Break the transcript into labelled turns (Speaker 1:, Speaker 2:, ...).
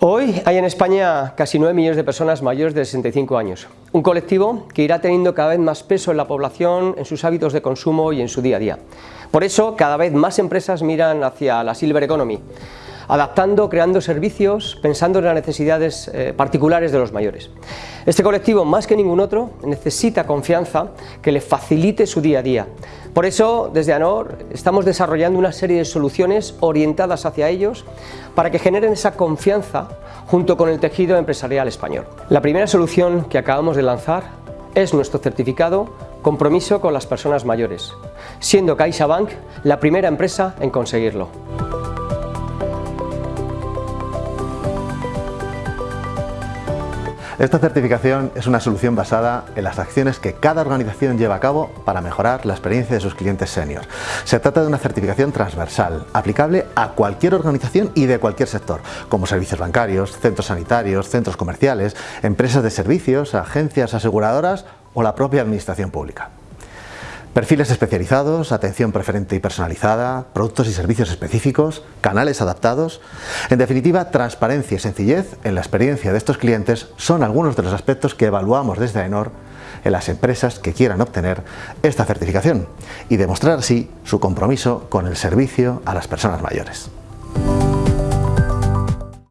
Speaker 1: Hoy hay en España casi 9 millones de personas mayores de 65 años, un colectivo que irá teniendo cada vez más peso en la población, en sus hábitos de consumo y en su día a día. Por eso, cada vez más empresas miran hacia la Silver Economy, adaptando, creando servicios, pensando en las necesidades eh, particulares de los mayores. Este colectivo, más que ningún otro, necesita confianza que le facilite su día a día. Por eso, desde ANOR, estamos desarrollando una serie de soluciones orientadas hacia ellos para que generen esa confianza junto con el tejido empresarial español. La primera solución que acabamos de lanzar es nuestro certificado Compromiso con las personas mayores, siendo CaixaBank la primera empresa en conseguirlo.
Speaker 2: Esta certificación es una solución basada en las acciones que cada organización lleva a cabo para mejorar la experiencia de sus clientes senior. Se trata de una certificación transversal, aplicable a cualquier organización y de cualquier sector, como servicios bancarios, centros sanitarios, centros comerciales, empresas de servicios, agencias aseguradoras o la propia administración pública. Perfiles especializados, atención preferente y personalizada, productos y servicios específicos, canales adaptados... En definitiva, transparencia y sencillez en la experiencia de estos clientes son algunos de los aspectos que evaluamos desde AENOR en las empresas que quieran obtener esta certificación y demostrar así su compromiso con el servicio a las personas mayores.